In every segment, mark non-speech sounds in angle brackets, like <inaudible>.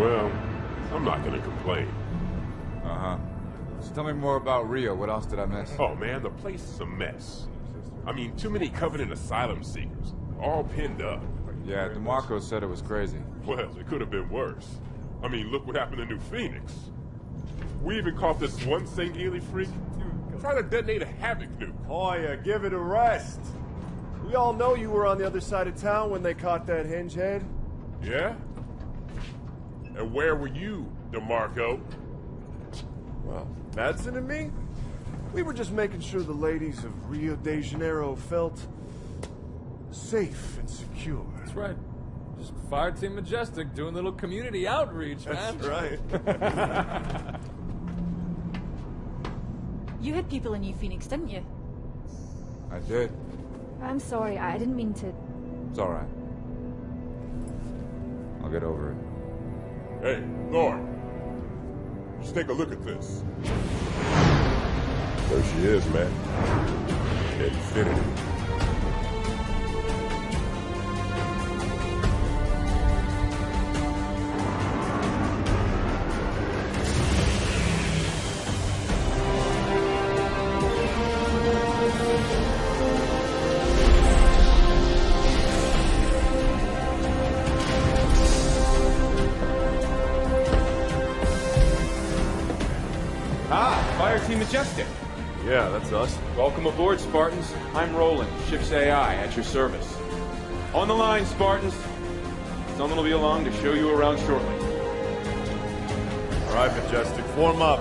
Well, I'm not gonna complain. Uh-huh. So tell me more about Rio. What else did I miss? Oh man, the place is a mess. I mean, too many Covenant asylum seekers, all pinned up. Yeah, DeMarco said it was crazy. Well, it could have been worse. I mean, look what happened to New Phoenix. We even caught this one Sangheili freak trying to detonate a Havoc nuke. Hoya, give it a rest. We all know you were on the other side of town when they caught that hinge head. Yeah? And where were you, DeMarco? Well, Madsen and me? We were just making sure the ladies of Rio de Janeiro felt safe and secure. That's right. Just Fire Team Majestic doing a little community outreach, man. That's right. <laughs> You had people in New Phoenix, didn't you? I did. I'm sorry, I didn't mean to... It's alright. I'll get over it. Hey, Lord. Just take a look at this. There she is, man. Infinity. Welcome aboard, Spartans. I'm Roland, ship's AI, at your service. On the line, Spartans. Someone will be along to show you around shortly. All right, Majestic, form up.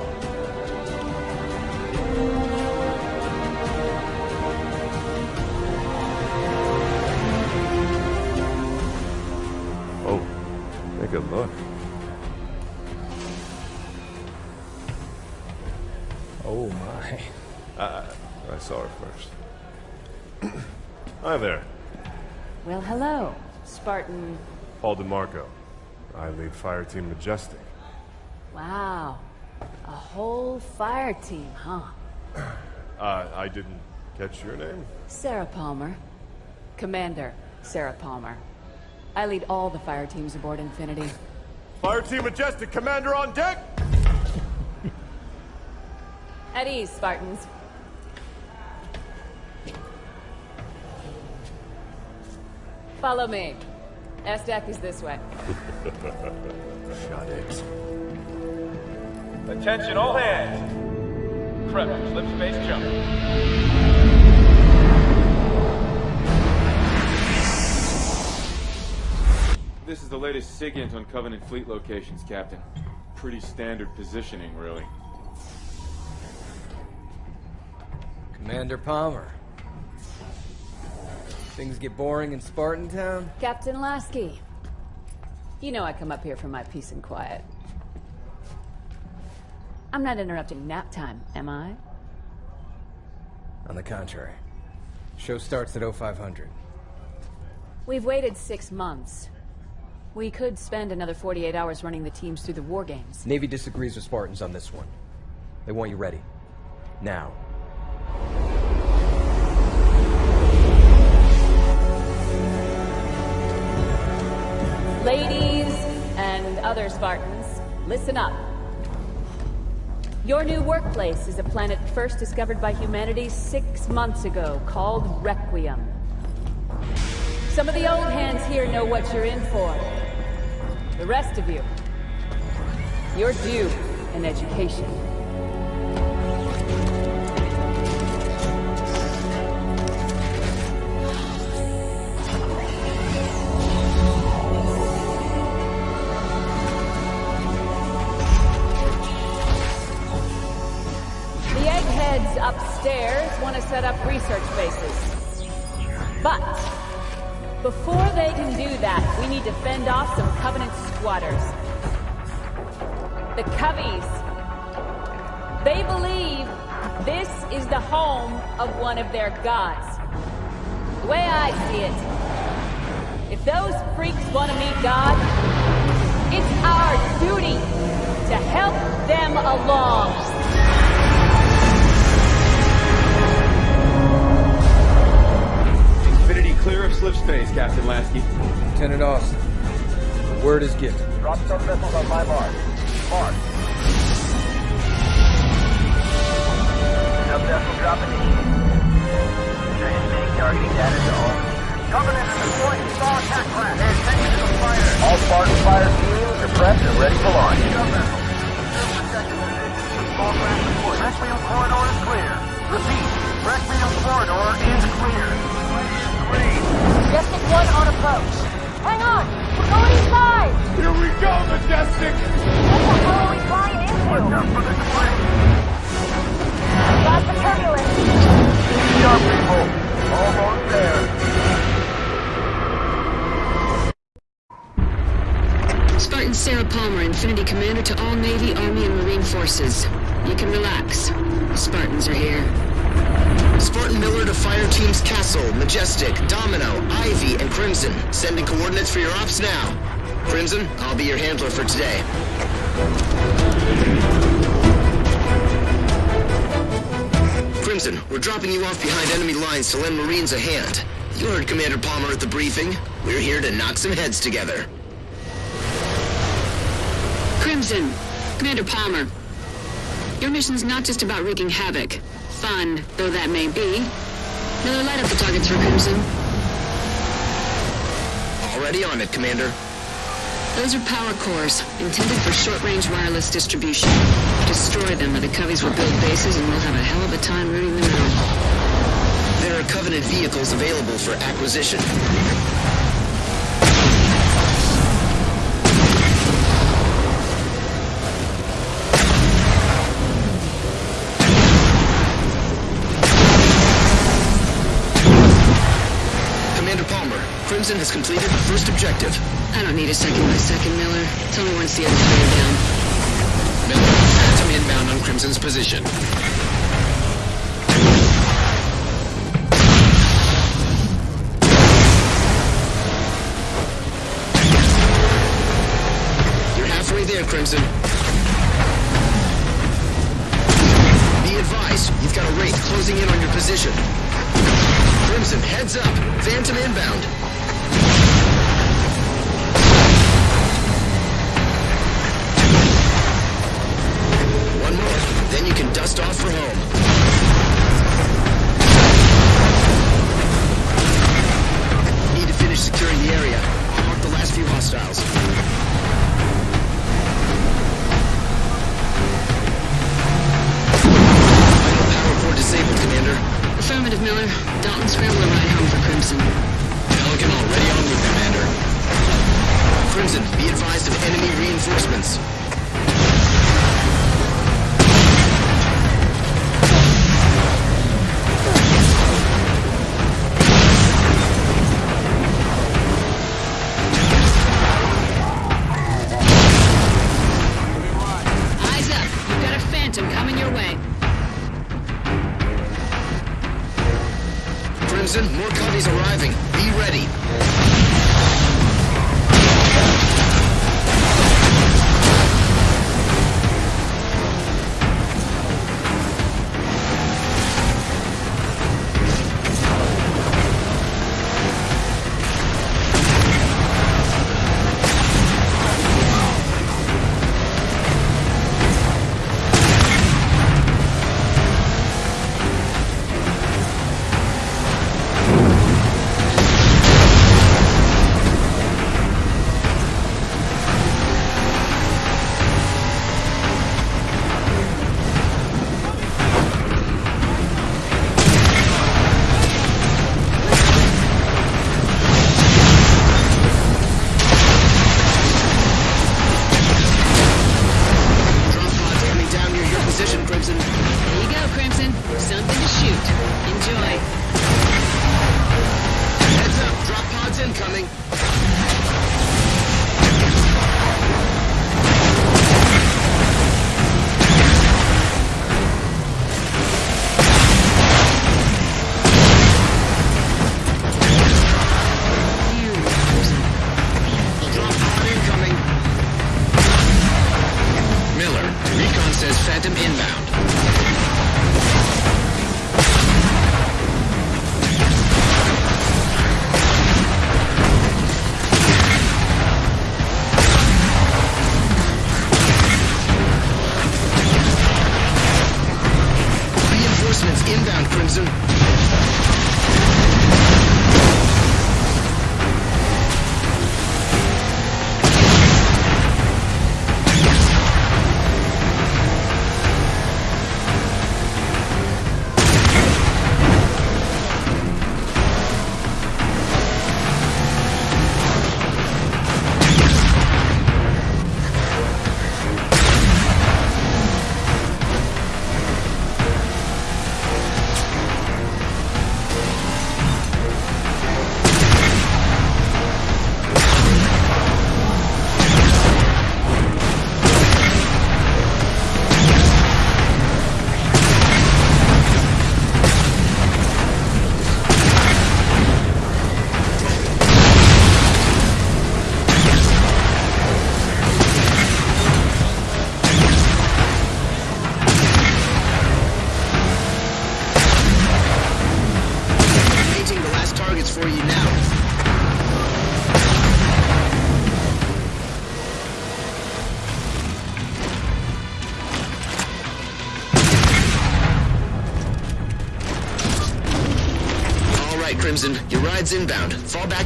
Her first. <clears throat> Hi there, Well, hello, Spartan. Paul DeMarco. I lead Fire Team Majestic. Wow. A whole fire team, huh? <clears throat> Uh, I didn't catch your name? Sarah Palmer. Commander Sarah Palmer. I lead all the fire teams aboard Infinity. <clears throat> Fire Team Majestic, Commander on deck! At ease, Spartans. Follow me. S-Deck is this way. Shot it. Attention, all hands. Prep slip space jump. This is the latest SIGINT on Covenant fleet locations, Captain. Pretty standard positioning, really. Commander Palmer. Things get boring in Spartan Town? Captain Lasky. You know I come up here for my peace and quiet. I'm not interrupting nap time, am I? On the contrary. Show starts at 0500. We've waited six months. We could spend another 48 hours running the teams through the war games. Navy disagrees with Spartans on this one. They want you ready. Now. Ladies and other Spartans, listen up. Your new workplace is a planet first discovered by humanity six months ago, called Requiem. Some of the old hands here know what you're in for. The rest of you, you're due an education. That, we need to fend off some Covenant squatters. The Coveys. They believe this is the home of one of their gods. The way I see it, if those freaks want to meet God, it's our duty to help them along. Infinity clear of slip space, Captain Lasky. Lieutenant Austin. The word is given. Drop some missiles on my mark. Mark. Sub vessel dropping in. Targeting data to all. Covenant is deploying small attack class. Pay attention to the fire. All Spartan fire teams are prepped and ready for launch. Sub vessel. Small craft report. Breastfield corridor is clear. Repeat. Breastfield corridor is clear. Green. Majestic 1 on approach. Hang on! We're going inside! Here we go, Majestic! What the hell are we flying into? Watch out for the spring. Got the turbulence. Keep sharp, people. Almost there. Spartan Sarah Palmer, Infinity Commander to all Navy, Army, and Marine forces. You can relax. The Spartans are here. Spartan Miller to fire teams Castle, Majestic, Domino, Ivy, and Crimson. Sending coordinates for your ops now. Crimson, I'll be your handler for today. Crimson, we're dropping you off behind enemy lines to lend Marines a hand. You heard Commander Palmer at the briefing. We're here to knock some heads together. Crimson, Commander Palmer. Your mission's not just about wreaking havoc. Fun, though that may be. Miller, light up the targets for Crimson. Already on it, Commander. Those are power cores, intended for short-range wireless distribution. Destroy them, or the Coveys will build bases and we'll have a hell of a time rooting them out. There are Covenant vehicles available for acquisition. Has completed the first objective. I don't need a second by second, Miller. Tell me once the other three are down. Miller, Phantom inbound on Crimson's position. You're halfway there, Crimson. Be advised, you've got a Wraith closing in on your position. Crimson, heads up. Phantom inbound. Dust off for home. Crimson, more Coveys arriving. Be ready.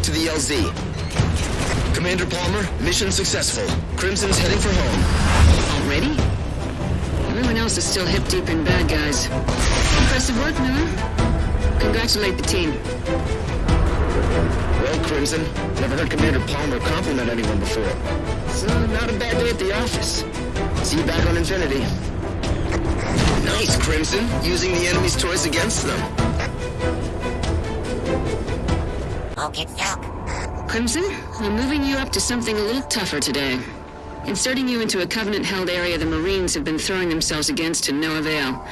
To the LZ. Commander Palmer, mission successful. Crimson's heading for home. Already? Everyone else is still hip deep in bad guys. Impressive work, Miller. Congratulate the team. Well, Crimson, never heard Commander Palmer compliment anyone before. So, not a bad day at the office. See you back on Infinity. Nice, Crimson, using the enemy's toys against them. Crimson, I'm moving you up to something a little tougher today. Inserting you into a Covenant-held area the Marines have been throwing themselves against to no avail.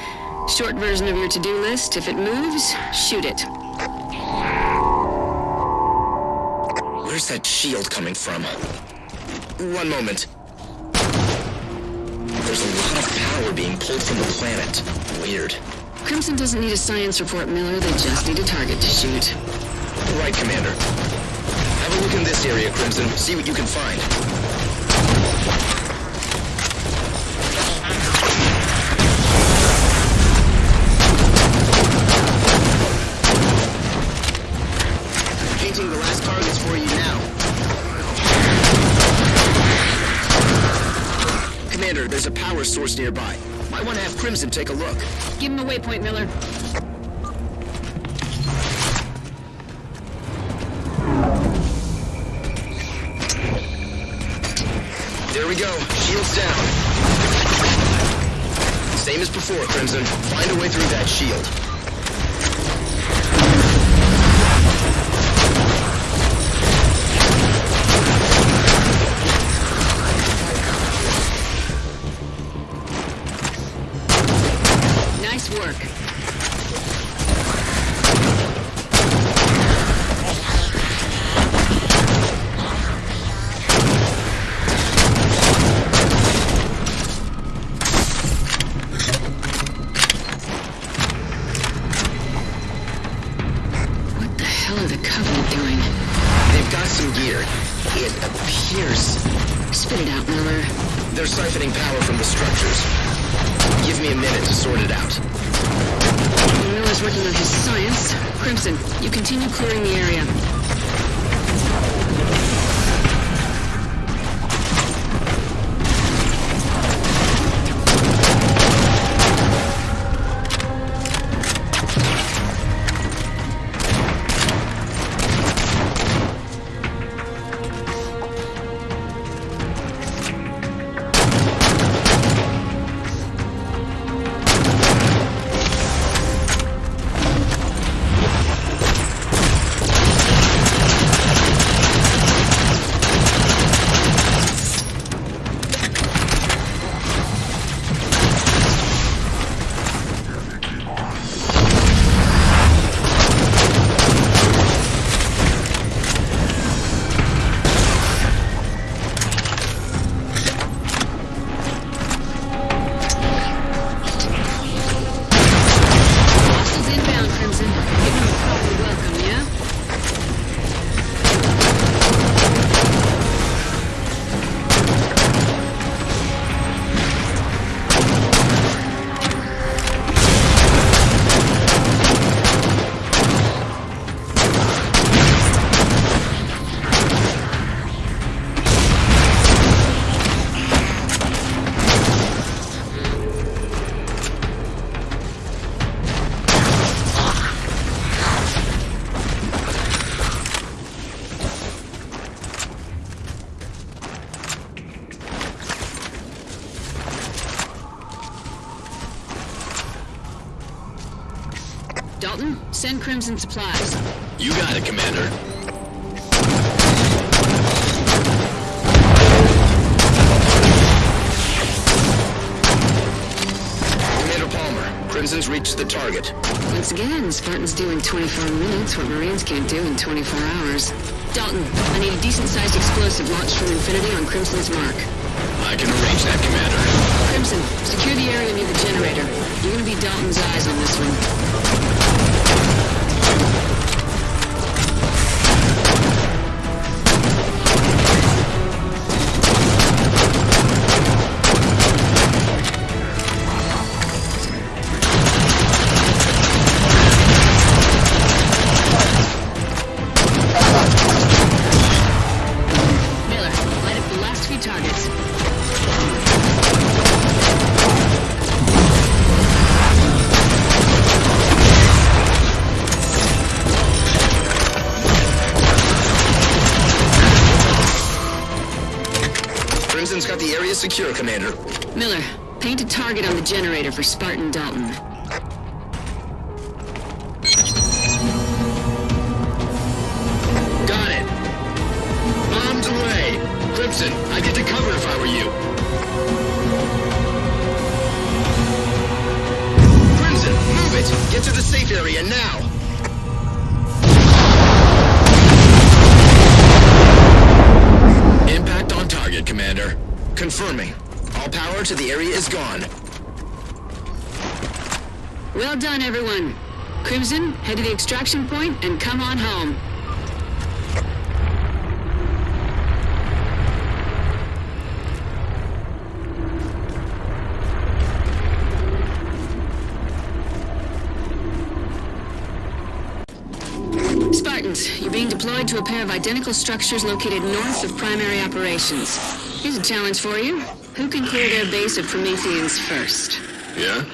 Short version of your to-do list, if it moves, shoot it. Where's that shield coming from? One moment. There's a lot of power being pulled from the planet. Weird. Crimson doesn't need a science report, Miller. They just need a target to shoot. Right, Commander. Have a look in this area, Crimson. See what you can find. The last targets for you now. Commander, there's a power source nearby. Might want to have Crimson take a look. Give him a waypoint, Miller. We go. Shield's down. Same as before, Crimson. Find a way through that shield. They're siphoning power from the structures. Give me a minute to sort it out. Miller's working on his science. Crimson, you continue clearing the area. Dalton, send Crimson supplies. You got it, Commander. Commander Palmer, Crimson's reached the target. Once again, Spartans do in 24 minutes what Marines can't do in 24 hours. Dalton, I need a decent-sized explosive launched from Infinity on Crimson's mark. I can arrange that, Commander. Crimson, secure the area near the generator. You're gonna be Dalton's eyes on this one. Miller, paint a target on the generator for Spartan Dalton. Got it. Bombs away. Crimson, I'd get to cover if I were you. Crimson, move it! Get to the safe area now! Impact on target, Commander. Confirming. All power to the area is gone. Well done, everyone. Crimson, head to the extraction point and come on home. Spartans, you're being deployed to a pair of identical structures located north of primary operations. Here's a challenge for you. Who can clear their base of Prometheans first? Yeah?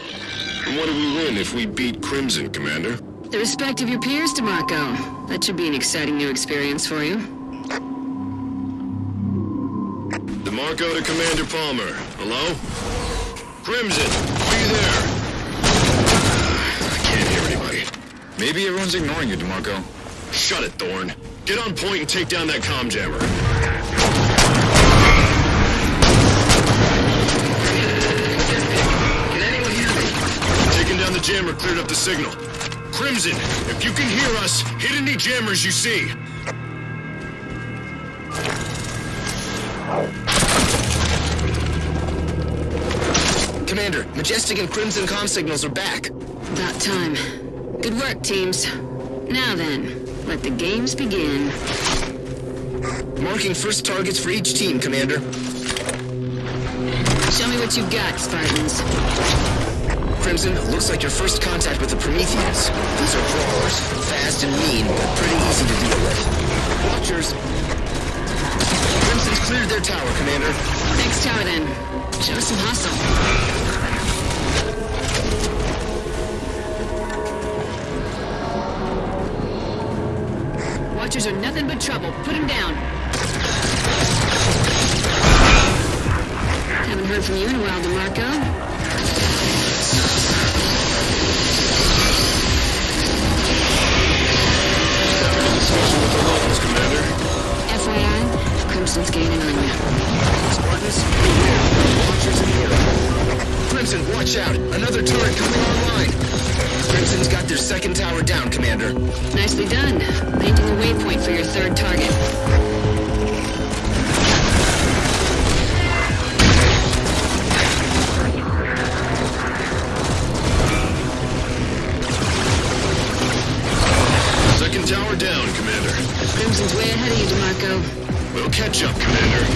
And what do we win if we beat Crimson, Commander? The respect of your peers, DeMarco. That should be an exciting new experience for you. DeMarco to Commander Palmer. Hello? Crimson, are you there? I can't hear anybody. Maybe everyone's ignoring you, DeMarco. Shut it, Thorne. Get on point and take down that comm jammer. Jammer cleared up the signal. Crimson, if you can hear us, hit any jammers you see. Commander, Majestic and Crimson comm signals are back. About time. Good work, teams. Now then, let the games begin. Marking first targets for each team, Commander. Show me what you've got, Spartans. Crimson, looks like your first contact with the Prometheans. These are crawlers, fast and mean, but pretty easy to deal with. Watchers. Crimson's cleared their tower, Commander. Next tower, then. Show some hustle. Watchers are nothing but trouble. Put them down. Haven't heard from you in a while, DeMarco. Watch out. Another turret coming online. Crimson's got their second tower down, Commander. Nicely done. Painting a waypoint for your third target. Second tower down, Commander. Crimson's way ahead of you, DeMarco. We'll catch up, Commander.